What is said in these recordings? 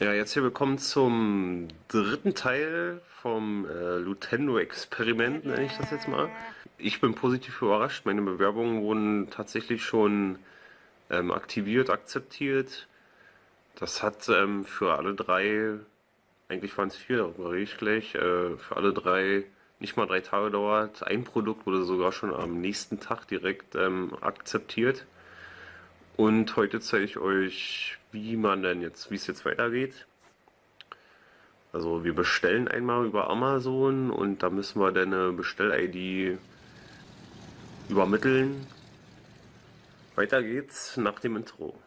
Ja, jetzt hier willkommen zum dritten Teil vom äh, Lutendo-Experiment, nenne ich das jetzt mal. Ich bin positiv überrascht. Meine Bewerbungen wurden tatsächlich schon ähm, aktiviert, akzeptiert. Das hat ähm, für alle drei, eigentlich waren es vier, darüber rede ich gleich, äh, für alle drei nicht mal drei Tage dauert. Ein Produkt wurde sogar schon am nächsten Tag direkt ähm, akzeptiert. Und heute zeige ich euch, wie man denn jetzt, wie es jetzt weitergeht. Also wir bestellen einmal über Amazon und da müssen wir dann eine Bestell-ID übermitteln. Weiter geht's nach dem Intro.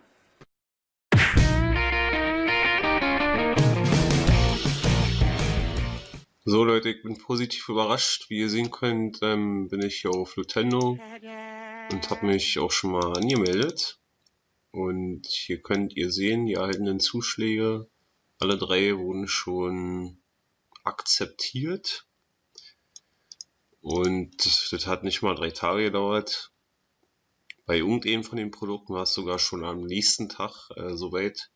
So Leute, ich bin positiv überrascht. Wie ihr sehen könnt, ähm, bin ich hier auf Lutendo und habe mich auch schon mal angemeldet. Und hier könnt ihr sehen, die erhaltenen Zuschläge, alle drei wurden schon akzeptiert. Und das hat nicht mal drei Tage gedauert. Bei irgendeinem von den Produkten war es sogar schon am nächsten Tag äh, soweit.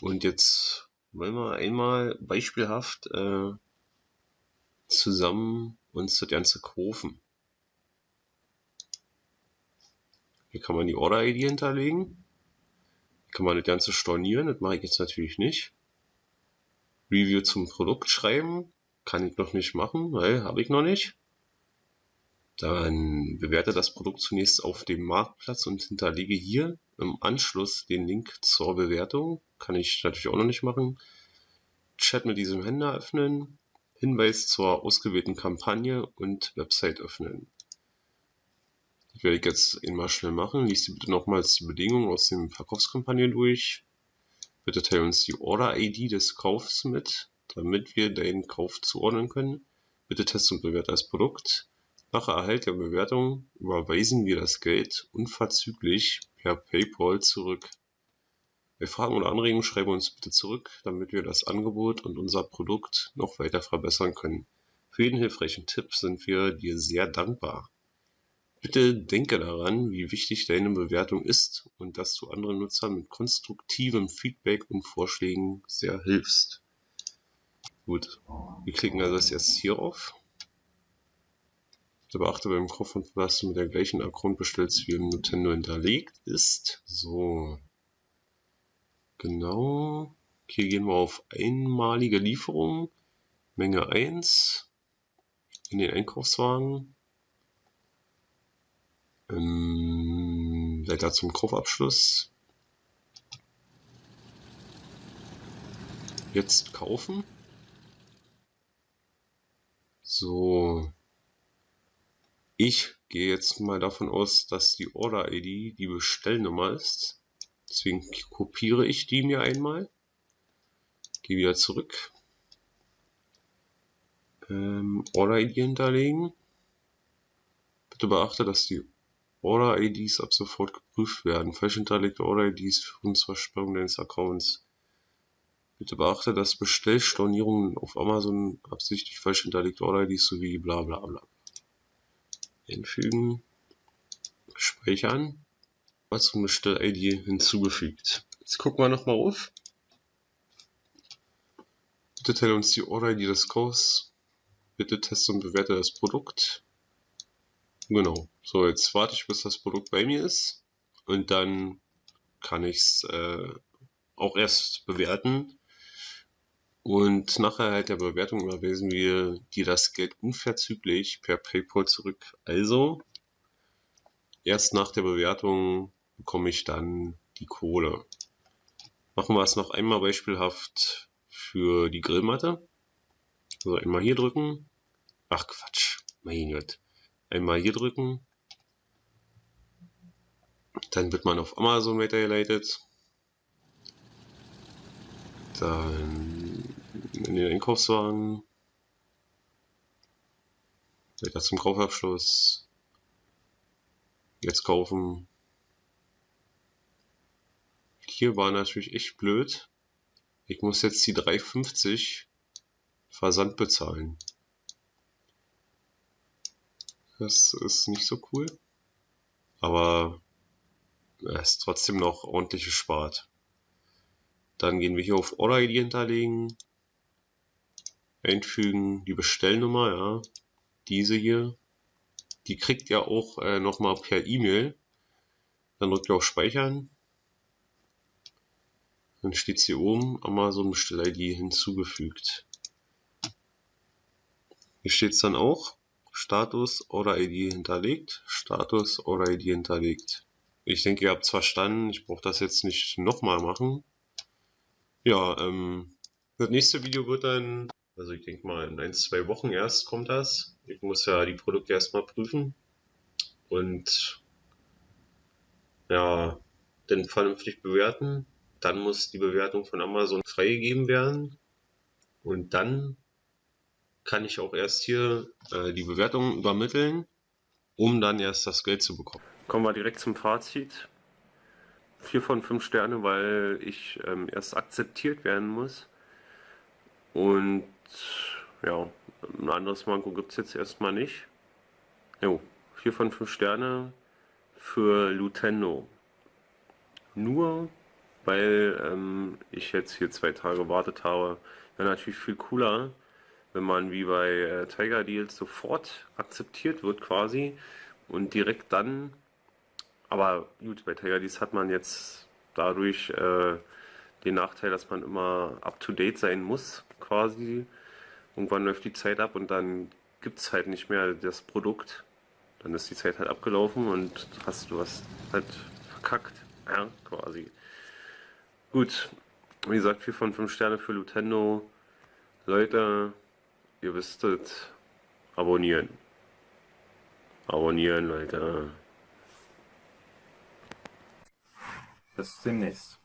Und jetzt wollen wir einmal beispielhaft äh, zusammen uns das Ganze kaufen. Hier kann man die Order-ID hinterlegen. Hier kann man das Ganze stornieren, das mache ich jetzt natürlich nicht. Review zum Produkt schreiben, kann ich noch nicht machen, weil habe ich noch nicht. Dann bewerte das Produkt zunächst auf dem Marktplatz und hinterlege hier im Anschluss den Link zur Bewertung. Kann ich natürlich auch noch nicht machen. Chat mit diesem Händler öffnen, Hinweis zur ausgewählten Kampagne und Website öffnen. Werde ich jetzt einmal schnell machen. Lies bitte nochmals die Bedingungen aus dem Verkaufskampagne durch. Bitte teile uns die Order-ID des Kaufs mit, damit wir deinen Kauf zuordnen können. Bitte teste und bewerte das Produkt. Nach Erhalt der Bewertung überweisen wir das Geld unverzüglich per PayPal zurück. Bei Fragen oder Anregungen schreibe uns bitte zurück, damit wir das Angebot und unser Produkt noch weiter verbessern können. Für jeden hilfreichen Tipp sind wir dir sehr dankbar. Bitte denke daran, wie wichtig deine Bewertung ist und dass du anderen Nutzern mit konstruktivem Feedback und Vorschlägen sehr hilfst. Gut, wir klicken also das jetzt hier auf. Beachte beim Kauf von was du mit der gleichen Account bestellst, wie im Nintendo hinterlegt ist. So. Genau. Hier gehen wir auf einmalige Lieferung. Menge 1 in den Einkaufswagen. Ähm, weiter zum Kaufabschluss. Jetzt kaufen. So. Ich gehe jetzt mal davon aus, dass die Order-ID die Bestellnummer ist. Deswegen kopiere ich die mir einmal. Gehe wieder zurück. Ähm, Order-ID hinterlegen. Bitte beachte, dass die Order-IDs ab sofort geprüft werden. Falsch hinterlegte Order-IDs führen zur Sperrung deines Accounts. Bitte beachte, dass Bestellstornierungen auf Amazon absichtlich falsch hinterlegte Order-IDs sowie bla bla bla. Einfügen. Speichern. Was zum Bestell-ID hinzugefügt. Jetzt gucken wir nochmal auf. Bitte teile uns die Order-ID des Kaufs. Bitte teste und bewerte das Produkt. Genau. So, jetzt warte ich, bis das Produkt bei mir ist. Und dann kann ich es äh, auch erst bewerten. Und nachher halt der Bewertung überweisen wir dir das Geld unverzüglich per PayPal zurück. Also, erst nach der Bewertung bekomme ich dann die Kohle. Machen wir es noch einmal beispielhaft für die Grillmatte. Also einmal hier drücken. Ach Quatsch, mein Gott. Einmal hier drücken. Dann wird man auf Amazon weitergeleitet. Dann in den Einkaufswagen. Weiter zum Kaufabschluss. Jetzt kaufen. Hier war natürlich echt blöd. Ich muss jetzt die 3,50 Versand bezahlen. Das ist nicht so cool. Aber es ist trotzdem noch ordentlich gespart. Dann gehen wir hier auf Order ID hinterlegen, einfügen die Bestellnummer, ja, diese hier. Die kriegt ihr auch äh, nochmal per E-Mail. Dann drückt ihr auf Speichern. Dann steht hier oben Amazon Bestell-ID hinzugefügt. Hier steht es dann auch. Status Order ID hinterlegt. Status Order ID hinterlegt. Ich denke, ihr habt es verstanden. Ich brauche das jetzt nicht nochmal machen. Ja, ähm, das nächste Video wird dann, also ich denke mal in ein, zwei Wochen erst kommt das. Ich muss ja die Produkte erstmal prüfen. Und ja, dann vernünftig bewerten. Dann muss die Bewertung von Amazon freigegeben werden. Und dann kann ich auch erst hier äh, die Bewertung übermitteln, um dann erst das Geld zu bekommen. Kommen wir direkt zum Fazit. 4 von 5 Sterne, weil ich ähm, erst akzeptiert werden muss. Und ja, ein anderes Manko gibt es jetzt erstmal nicht. Jo, 4 von 5 Sterne für Lutendo. Nur weil ähm, ich jetzt hier zwei Tage gewartet habe. Wäre natürlich viel cooler, wenn man wie bei äh, Tiger Deals sofort akzeptiert wird quasi und direkt dann, aber gut, bei Tiger Deals hat man jetzt dadurch äh, den Nachteil, dass man immer up-to-date sein muss quasi. Irgendwann läuft die Zeit ab und dann gibt es halt nicht mehr das Produkt. Dann ist die Zeit halt abgelaufen und hast du hast halt verkackt, ja, quasi. Gut, wie gesagt, 4 von 5 Sterne für Lutendo. Leute, ihr wisstet, abonnieren. Abonnieren, Leute. Bis demnächst.